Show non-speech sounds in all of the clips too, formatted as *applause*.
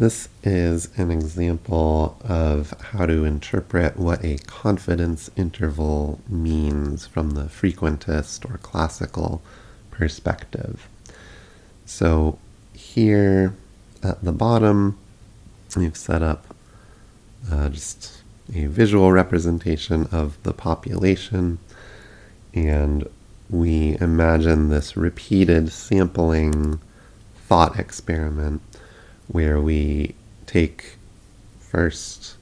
This is an example of how to interpret what a confidence interval means from the frequentist or classical perspective. So here at the bottom, we've set up uh, just a visual representation of the population and we imagine this repeated sampling thought experiment where we take first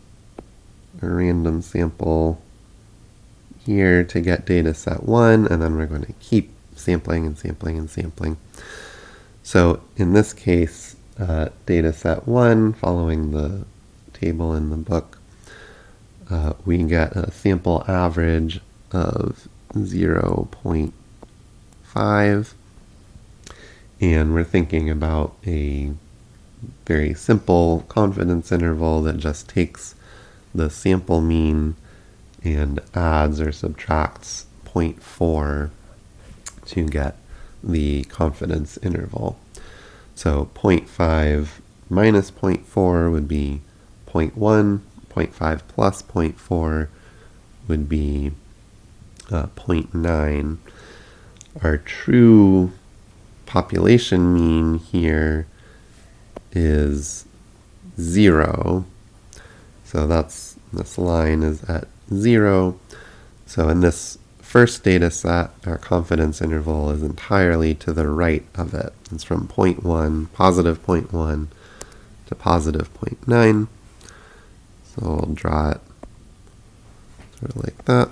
a random sample here to get data set one, and then we're going to keep sampling and sampling and sampling. So in this case, uh, data set one, following the table in the book, uh, we get a sample average of 0.5, and we're thinking about a very simple confidence interval that just takes the sample mean and adds or subtracts 0.4 to get the confidence interval. So 0.5 minus 0.4 would be 0.1, 0.5 plus 0.4 would be uh, 0.9. Our true population mean here is 0. So that's this line is at 0. So in this first data set, our confidence interval is entirely to the right of it. It's from 0.1, positive 0.1 to positive 0.9. So we'll draw it sort of like that.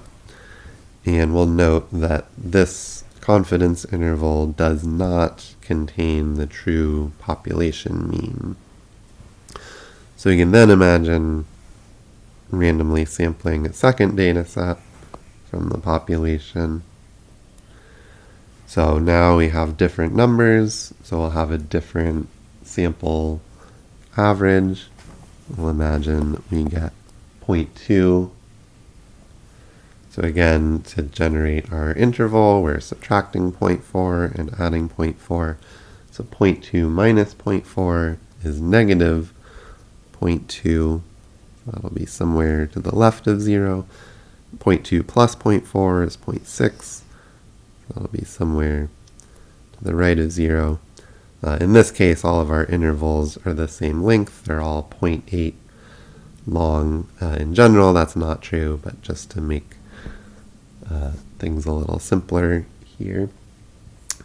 And we'll note that this confidence interval does not contain the true population mean. So you can then imagine randomly sampling a second data set from the population. So now we have different numbers, so we'll have a different sample average. We'll imagine we get 0.2 so again, to generate our interval, we're subtracting 0.4 and adding 0.4. So 0.2 minus 0.4 is negative 0.2. That'll be somewhere to the left of 0. 0.2 plus 0.4 is 0.6. That'll be somewhere to the right of 0. Uh, in this case, all of our intervals are the same length. They're all 0.8 long. Uh, in general, that's not true, but just to make uh, things a little simpler here.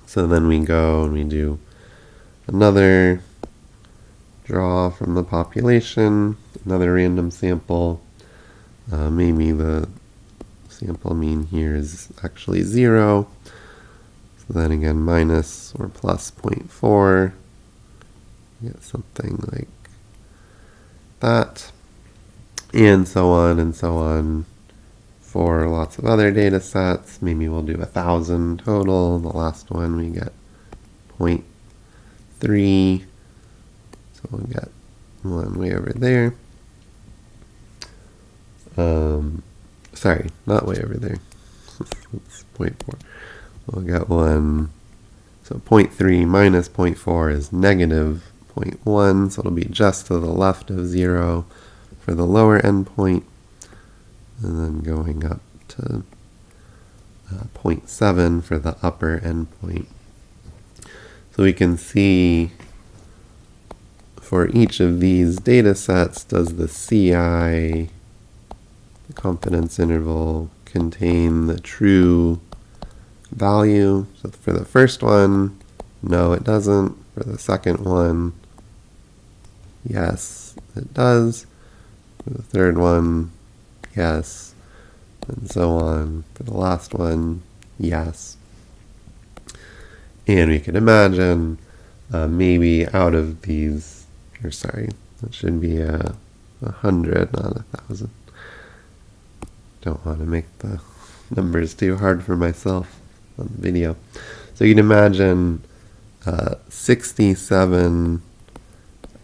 So then we go and we do another draw from the population, another random sample. Uh, maybe the sample mean here is actually 0. So then again, minus or plus 0.4. Get something like that. And so on and so on for lots of other data sets. Maybe we'll do a thousand total. The last one we get 0.3. So we'll get one way over there. Um, sorry, not way over there. *laughs* it's 0.4. We'll get one. So 0.3 minus 0.4 is negative 0.1. So it'll be just to the left of 0 for the lower endpoint and then going up to uh, 0.7 for the upper endpoint. So we can see for each of these data sets, does the CI, the confidence interval, contain the true value? So for the first one, no, it doesn't. For the second one, yes, it does. For the third one, yes, and so on. For the last one, yes. And we can imagine uh, maybe out of these, or sorry, that should be a, a hundred, not a thousand. Don't want to make the numbers too hard for myself on the video. So you can imagine uh, 67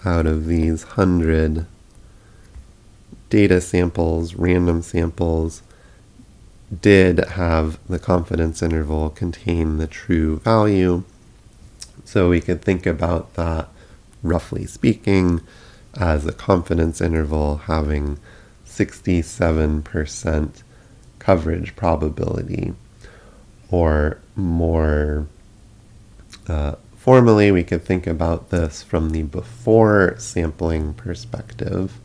out of these 100 data samples, random samples, did have the confidence interval contain the true value. So we could think about that, roughly speaking, as a confidence interval having 67% coverage probability. Or more uh, formally, we could think about this from the before sampling perspective.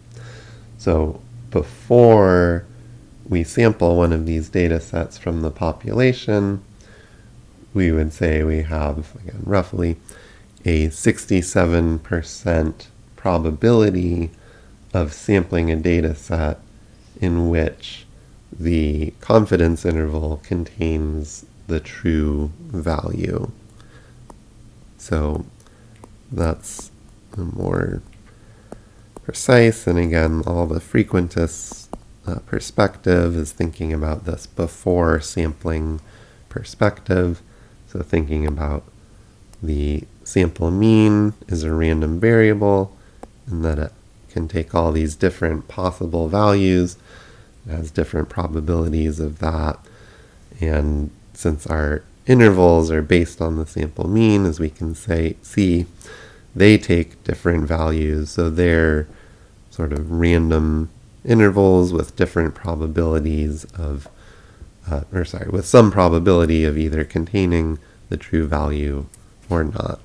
So before we sample one of these data sets from the population, we would say we have, again, roughly a 67% probability of sampling a data set in which the confidence interval contains the true value. So that's more precise. And again, all the frequentist uh, perspective is thinking about this before sampling perspective. So thinking about the sample mean is a random variable and that it can take all these different possible values. It has different probabilities of that. And since our intervals are based on the sample mean, as we can say, see, they take different values. So they're sort of random intervals with different probabilities of, uh, or sorry, with some probability of either containing the true value or not.